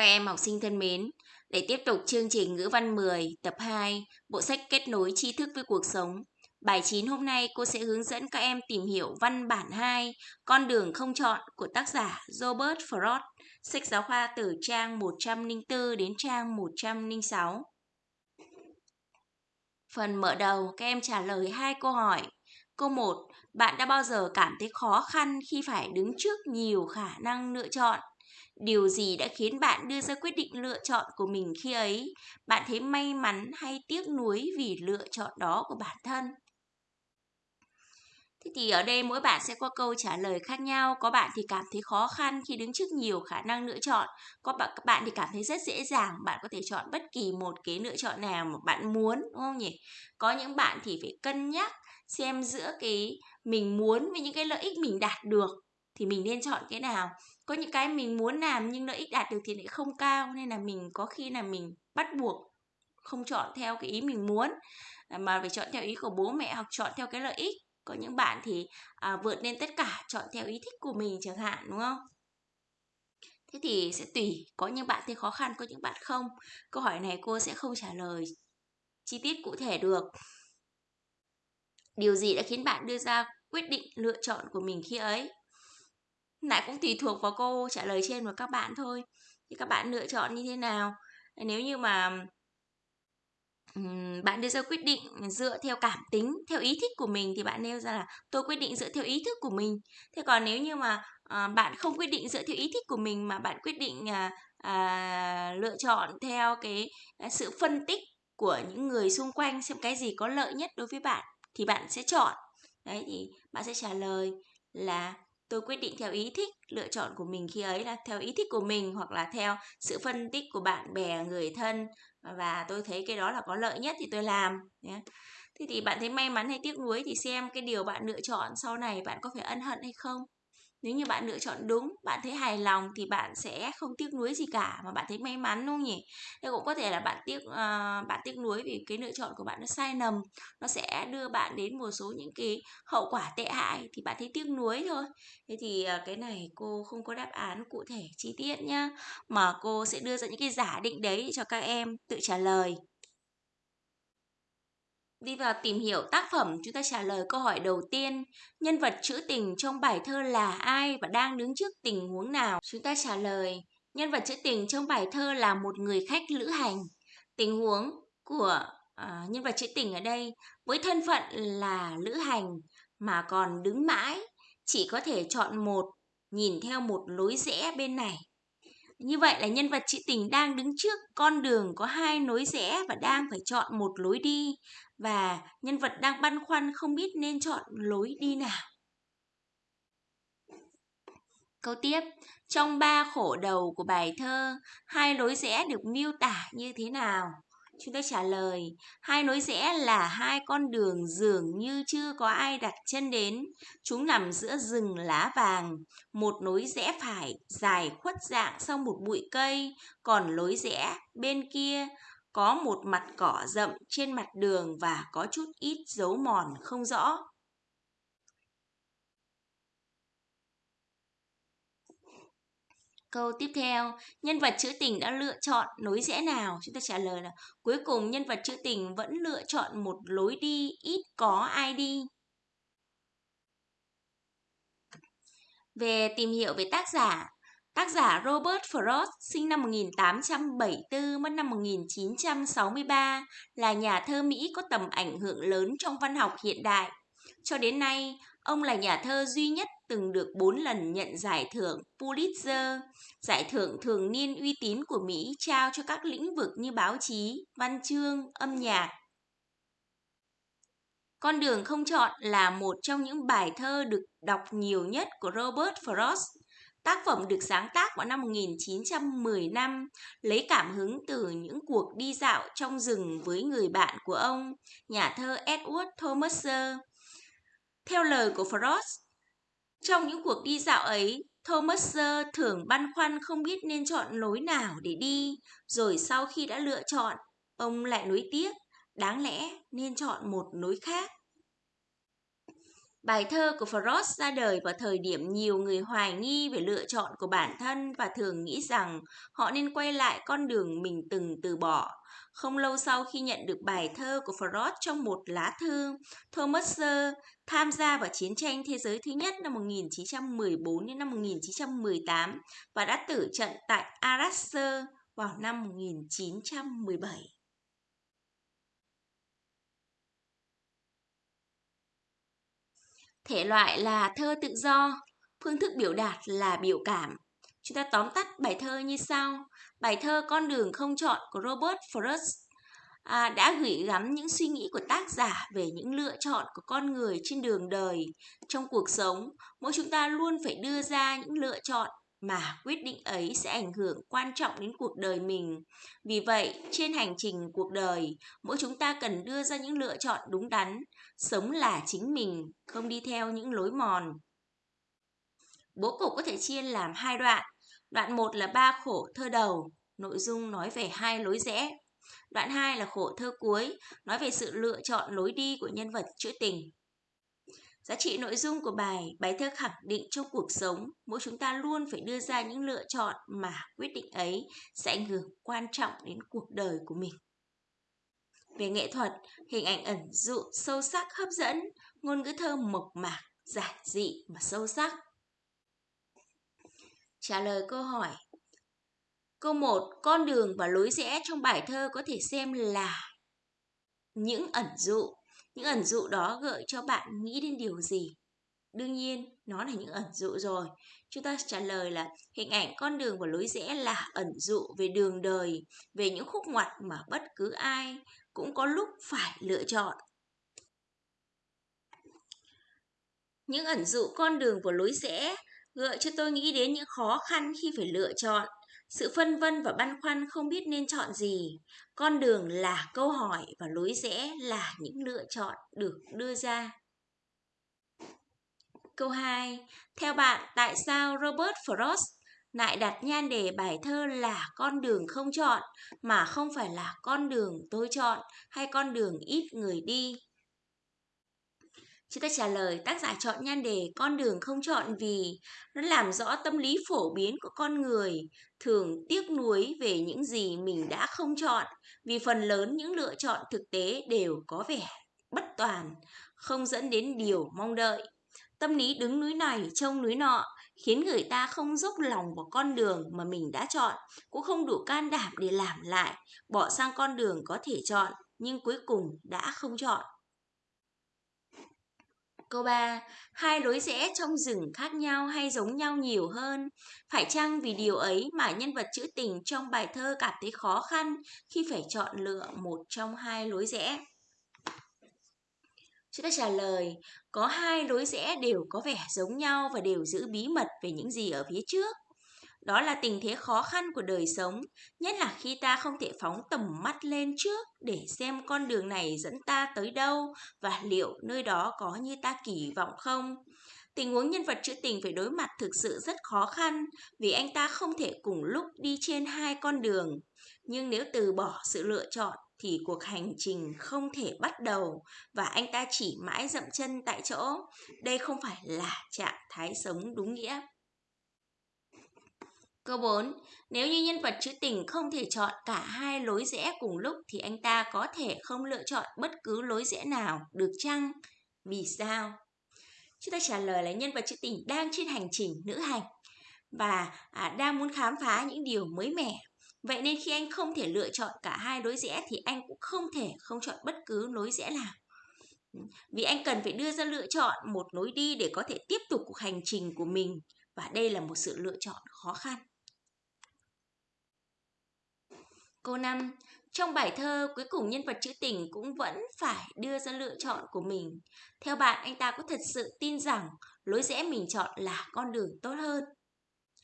Các em học sinh thân mến, để tiếp tục chương trình ngữ văn 10 tập 2, bộ sách kết nối tri thức với cuộc sống. Bài 9 hôm nay cô sẽ hướng dẫn các em tìm hiểu văn bản 2, con đường không chọn của tác giả Robert Frost, sách giáo khoa từ trang 104 đến trang 106. Phần mở đầu, các em trả lời hai câu hỏi. Câu 1, bạn đã bao giờ cảm thấy khó khăn khi phải đứng trước nhiều khả năng lựa chọn? Điều gì đã khiến bạn đưa ra quyết định lựa chọn của mình khi ấy? Bạn thấy may mắn hay tiếc nuối vì lựa chọn đó của bản thân? Thế thì ở đây mỗi bạn sẽ có câu trả lời khác nhau. Có bạn thì cảm thấy khó khăn khi đứng trước nhiều khả năng lựa chọn. Có bạn các bạn thì cảm thấy rất dễ dàng, bạn có thể chọn bất kỳ một cái lựa chọn nào mà bạn muốn, đúng không nhỉ? Có những bạn thì phải cân nhắc xem giữa cái mình muốn với những cái lợi ích mình đạt được thì mình nên chọn cái nào có những cái mình muốn làm nhưng lợi ích đạt được thì lại không cao nên là mình có khi là mình bắt buộc không chọn theo cái ý mình muốn. À, mà phải chọn theo ý của bố mẹ hoặc chọn theo cái lợi ích. Có những bạn thì à, vượt lên tất cả chọn theo ý thích của mình chẳng hạn đúng không? Thế thì sẽ tùy có những bạn thì khó khăn có những bạn không? Câu hỏi này cô sẽ không trả lời chi tiết cụ thể được. Điều gì đã khiến bạn đưa ra quyết định lựa chọn của mình khi ấy? Lại cũng tùy thuộc vào câu trả lời trên của các bạn thôi. Thì các bạn lựa chọn như thế nào? Ờ, nếu như mà bạn đưa ra quyết định dựa theo cảm tính theo ý thích của mình thì bạn nêu ra là tôi quyết định dựa theo ý thức của mình. Thế còn nếu như mà à, bạn không quyết định dựa theo ý thích của mình mà bạn quyết định à, à, lựa chọn theo cái à, sự phân tích của những người xung quanh xem cái gì có lợi nhất đối với bạn thì bạn sẽ chọn. Đấy thì bạn sẽ trả lời là tôi quyết định theo ý thích, lựa chọn của mình khi ấy là theo ý thích của mình hoặc là theo sự phân tích của bạn bè, người thân. Và tôi thấy cái đó là có lợi nhất thì tôi làm, nhé. Thế thì bạn thấy may mắn hay tiếc nuối thì xem cái điều bạn lựa chọn sau này bạn có phải ân hận hay không? Nếu như bạn lựa chọn đúng bạn thấy hài lòng thì bạn sẽ không tiếc nuối gì cả mà bạn thấy may mắn đúng không nhỉ? Thế cũng có thể là bạn tiếc uh, bạn tiếc nuối vì cái lựa chọn của bạn nó sai lầm nó sẽ đưa bạn đến một số những cái hậu quả tệ hại thì bạn thấy tiếc nuối thôi. Thế thì uh, cái này cô không có đáp án cụ thể chi tiết nhá mà cô sẽ đưa ra những cái giả định đấy cho các em tự trả lời. Đi vào tìm hiểu tác phẩm, chúng ta trả lời câu hỏi đầu tiên. Nhân vật trữ tình trong bài thơ là ai và đang đứng trước tình huống nào? Chúng ta trả lời, nhân vật trữ tình trong bài thơ là một người khách lữ hành. Tình huống của à, nhân vật trữ tình ở đây với thân phận là lữ hành mà còn đứng mãi, chỉ có thể chọn một, nhìn theo một lối rẽ bên này như vậy là nhân vật trữ tình đang đứng trước con đường có hai lối rẽ và đang phải chọn một lối đi và nhân vật đang băn khoăn không biết nên chọn lối đi nào. Câu tiếp, trong ba khổ đầu của bài thơ, hai lối rẽ được miêu tả như thế nào? Chúng ta trả lời, hai lối rẽ là hai con đường dường như chưa có ai đặt chân đến. Chúng nằm giữa rừng lá vàng. Một lối rẽ phải dài khuất dạng sau một bụi cây, còn lối rẽ bên kia có một mặt cỏ rậm trên mặt đường và có chút ít dấu mòn không rõ. Câu tiếp theo, nhân vật trữ tình đã lựa chọn lối rẽ nào? Chúng ta trả lời là cuối cùng nhân vật trữ tình vẫn lựa chọn một lối đi ít có ai đi. Về tìm hiểu về tác giả, tác giả Robert Frost sinh năm 1874 mất năm 1963 là nhà thơ Mỹ có tầm ảnh hưởng lớn trong văn học hiện đại. Cho đến nay, ông là nhà thơ duy nhất từng được 4 lần nhận giải thưởng Pulitzer, giải thưởng thường niên uy tín của Mỹ trao cho các lĩnh vực như báo chí, văn chương, âm nhạc. Con đường không chọn là một trong những bài thơ được đọc nhiều nhất của Robert Frost. Tác phẩm được sáng tác vào năm 1915, lấy cảm hứng từ những cuộc đi dạo trong rừng với người bạn của ông, nhà thơ Edward Thomas. Theo lời của Frost, trong những cuộc đi dạo ấy, Thomas thường băn khoăn không biết nên chọn lối nào để đi, rồi sau khi đã lựa chọn, ông lại nuối tiếc, đáng lẽ nên chọn một lối khác. Bài thơ của Frost ra đời vào thời điểm nhiều người hoài nghi về lựa chọn của bản thân và thường nghĩ rằng họ nên quay lại con đường mình từng từ bỏ. Không lâu sau khi nhận được bài thơ của Frost trong một lá thư, Thomas Sir tham gia vào chiến tranh thế giới thứ nhất năm 1914 đến năm 1918 và đã tử trận tại Arras vào năm 1917. Thể loại là thơ tự do, phương thức biểu đạt là biểu cảm. Chúng ta tóm tắt bài thơ như sau. Bài thơ Con đường không chọn của Robert Frost à, đã gửi gắm những suy nghĩ của tác giả về những lựa chọn của con người trên đường đời. Trong cuộc sống, mỗi chúng ta luôn phải đưa ra những lựa chọn mà quyết định ấy sẽ ảnh hưởng quan trọng đến cuộc đời mình. Vì vậy, trên hành trình cuộc đời, mỗi chúng ta cần đưa ra những lựa chọn đúng đắn, sống là chính mình, không đi theo những lối mòn. Bố cục có thể chia làm hai đoạn. Đoạn 1 là ba khổ thơ đầu, nội dung nói về hai lối rẽ. Đoạn 2 là khổ thơ cuối, nói về sự lựa chọn lối đi của nhân vật trữ tình. Giá trị nội dung của bài, bài thơ khẳng định trong cuộc sống, mỗi chúng ta luôn phải đưa ra những lựa chọn mà quyết định ấy sẽ ảnh hưởng quan trọng đến cuộc đời của mình. Về nghệ thuật, hình ảnh ẩn dụ sâu sắc hấp dẫn, ngôn ngữ thơ mộc mạc, giản dị mà sâu sắc. Trả lời câu hỏi Câu 1, con đường và lối rẽ trong bài thơ có thể xem là những ẩn dụ những ẩn dụ đó gợi cho bạn nghĩ đến điều gì? Đương nhiên, nó là những ẩn dụ rồi. Chúng ta trả lời là hình ảnh con đường và lối rẽ là ẩn dụ về đường đời, về những khúc ngoặt mà bất cứ ai cũng có lúc phải lựa chọn. Những ẩn dụ con đường và lối rẽ gợi cho tôi nghĩ đến những khó khăn khi phải lựa chọn sự phân vân và băn khoăn không biết nên chọn gì. Con đường là câu hỏi và lối rẽ là những lựa chọn được đưa ra. Câu 2. Theo bạn, tại sao Robert Frost lại đặt nhan đề bài thơ là con đường không chọn mà không phải là con đường tôi chọn hay con đường ít người đi? Chúng ta trả lời tác giả chọn nhan đề con đường không chọn vì nó làm rõ tâm lý phổ biến của con người, thường tiếc nuối về những gì mình đã không chọn, vì phần lớn những lựa chọn thực tế đều có vẻ bất toàn, không dẫn đến điều mong đợi. Tâm lý đứng núi này trông núi nọ khiến người ta không dốc lòng vào con đường mà mình đã chọn, cũng không đủ can đảm để làm lại, bỏ sang con đường có thể chọn nhưng cuối cùng đã không chọn. Câu 3. Hai lối rẽ trong rừng khác nhau hay giống nhau nhiều hơn? Phải chăng vì điều ấy mà nhân vật trữ tình trong bài thơ cảm thấy khó khăn khi phải chọn lựa một trong hai lối rẽ? Chúng ta trả lời, có hai lối rẽ đều có vẻ giống nhau và đều giữ bí mật về những gì ở phía trước. Đó là tình thế khó khăn của đời sống, nhất là khi ta không thể phóng tầm mắt lên trước để xem con đường này dẫn ta tới đâu và liệu nơi đó có như ta kỳ vọng không. Tình huống nhân vật trữ tình phải đối mặt thực sự rất khó khăn vì anh ta không thể cùng lúc đi trên hai con đường. Nhưng nếu từ bỏ sự lựa chọn thì cuộc hành trình không thể bắt đầu và anh ta chỉ mãi dậm chân tại chỗ. Đây không phải là trạng thái sống đúng nghĩa. Câu 4. Nếu như nhân vật trữ tình không thể chọn cả hai lối rẽ cùng lúc thì anh ta có thể không lựa chọn bất cứ lối rẽ nào, được chăng? Vì sao? Chúng ta trả lời là nhân vật trữ tình đang trên hành trình nữ hành và à, đang muốn khám phá những điều mới mẻ. Vậy nên khi anh không thể lựa chọn cả hai lối rẽ thì anh cũng không thể không chọn bất cứ lối rẽ nào. Vì anh cần phải đưa ra lựa chọn một lối đi để có thể tiếp tục cuộc hành trình của mình và đây là một sự lựa chọn khó khăn. Câu 5. Trong bài thơ, cuối cùng nhân vật trữ tình cũng vẫn phải đưa ra lựa chọn của mình. Theo bạn, anh ta có thật sự tin rằng lối rẽ mình chọn là con đường tốt hơn?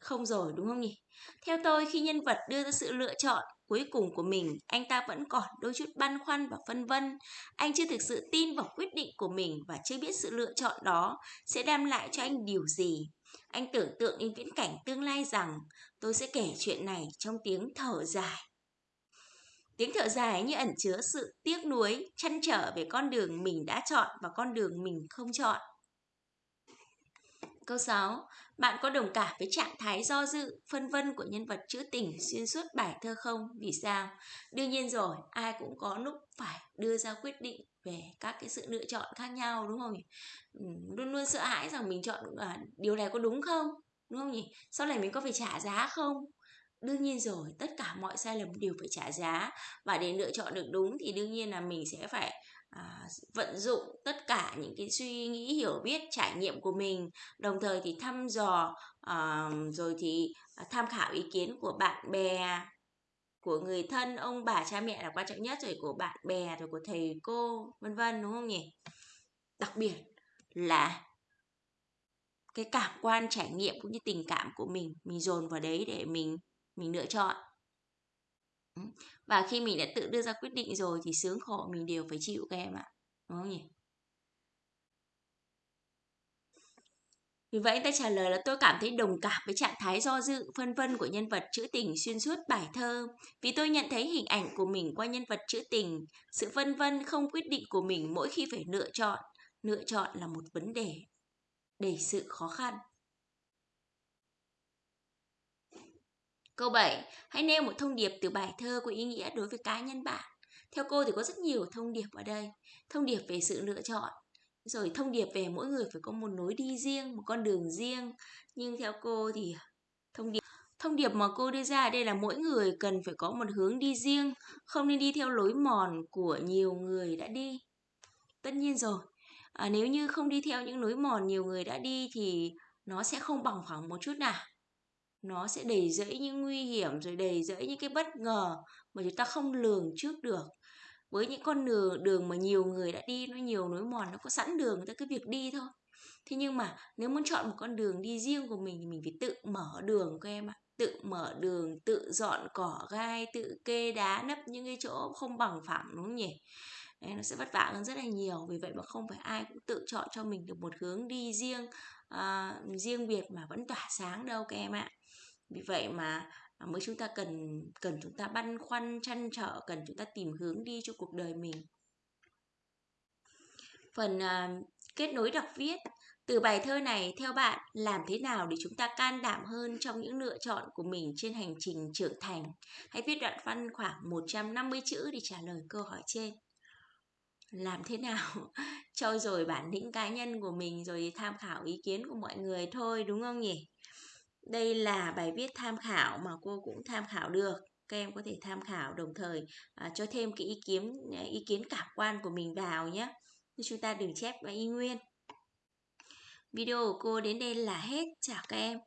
Không rồi, đúng không nhỉ? Theo tôi, khi nhân vật đưa ra sự lựa chọn cuối cùng của mình, anh ta vẫn còn đôi chút băn khoăn và phân vân. Anh chưa thực sự tin vào quyết định của mình và chưa biết sự lựa chọn đó sẽ đem lại cho anh điều gì. Anh tưởng tượng đến viễn cảnh tương lai rằng tôi sẽ kể chuyện này trong tiếng thở dài. Tiếng thở dài như ẩn chứa sự tiếc nuối, chăn trở về con đường mình đã chọn và con đường mình không chọn. Câu 6. Bạn có đồng cảm với trạng thái do dự, phân vân của nhân vật trữ tình xuyên suốt bài thơ không? Vì sao? Đương nhiên rồi, ai cũng có lúc phải đưa ra quyết định về các cái sự lựa chọn khác nhau đúng không nhỉ? Luôn luôn sợ hãi rằng mình chọn à, điều này có đúng không? Đúng không nhỉ? Sau này mình có phải trả giá không? Đương nhiên rồi, tất cả mọi sai lầm đều phải trả giá. Và để lựa chọn được đúng thì đương nhiên là mình sẽ phải à, vận dụng tất cả những cái suy nghĩ hiểu biết trải nghiệm của mình. Đồng thời thì thăm dò à, rồi thì à, tham khảo ý kiến của bạn bè của người thân ông bà cha mẹ là quan trọng nhất rồi của bạn bè rồi của thầy cô vân vân đúng không nhỉ? Đặc biệt là cái cảm quan trải nghiệm cũng như tình cảm của mình mình dồn vào đấy để mình mình lựa chọn và khi mình đã tự đưa ra quyết định rồi thì sướng khổ mình đều phải chịu các em ạ đúng không nhỉ Vì vậy anh ta trả lời là tôi cảm thấy đồng cảm với trạng thái do dự, phân vân của nhân vật trữ tình xuyên suốt bài thơ. Vì tôi nhận thấy hình ảnh của mình qua nhân vật trữ tình, sự phân vân không quyết định của mình mỗi khi phải lựa chọn. Lựa chọn là một vấn đề đầy sự khó khăn. Câu 7. Hãy nêu một thông điệp từ bài thơ có ý nghĩa đối với cá nhân bạn. Theo cô thì có rất nhiều thông điệp ở đây. Thông điệp về sự lựa chọn, rồi thông điệp về mỗi người phải có một lối đi riêng, một con đường riêng. Nhưng theo cô thì thông điệp thông điệp mà cô đưa ra đây là mỗi người cần phải có một hướng đi riêng, không nên đi theo lối mòn của nhiều người đã đi. Tất nhiên rồi, à, nếu như không đi theo những lối mòn nhiều người đã đi thì nó sẽ không bằng phẳng một chút nào nó sẽ đầy rẫy những nguy hiểm rồi đầy rẫy những cái bất ngờ mà chúng ta không lường trước được. Với những con đường đường mà nhiều người đã đi nó nhiều nối mòn nó có sẵn đường người ta cứ việc đi thôi. Thế nhưng mà nếu muốn chọn một con đường đi riêng của mình thì mình phải tự mở đường các em ạ. Tự mở đường tự dọn cỏ gai tự kê đá nấp những cái chỗ không bằng phẳng đúng không nhỉ? Đấy, nó sẽ vất vả hơn rất là nhiều. Vì vậy mà không phải ai cũng tự chọn cho mình được một hướng đi riêng uh, riêng biệt mà vẫn tỏa sáng đâu các em ạ vì vậy mà à, mới chúng ta cần cần chúng ta băn khoăn chăn trở cần chúng ta tìm hướng đi cho cuộc đời mình. Phần uh, kết nối đọc viết từ bài thơ này theo bạn làm thế nào để chúng ta can đảm hơn trong những lựa chọn của mình trên hành trình trưởng thành? Hãy viết đoạn văn khoảng 150 chữ để trả lời câu hỏi trên. Làm thế nào cho rồi bản lĩnh cá nhân của mình rồi tham khảo ý kiến của mọi người thôi đúng không nhỉ? Đây là bài viết tham khảo mà cô cũng tham khảo được. Các em có thể tham khảo đồng thời à, cho thêm cái ý kiến à, ý kiến cảm quan của mình vào nhé. Chúng ta đừng chép và y nguyên. Video của cô đến đây là hết. Chào các em.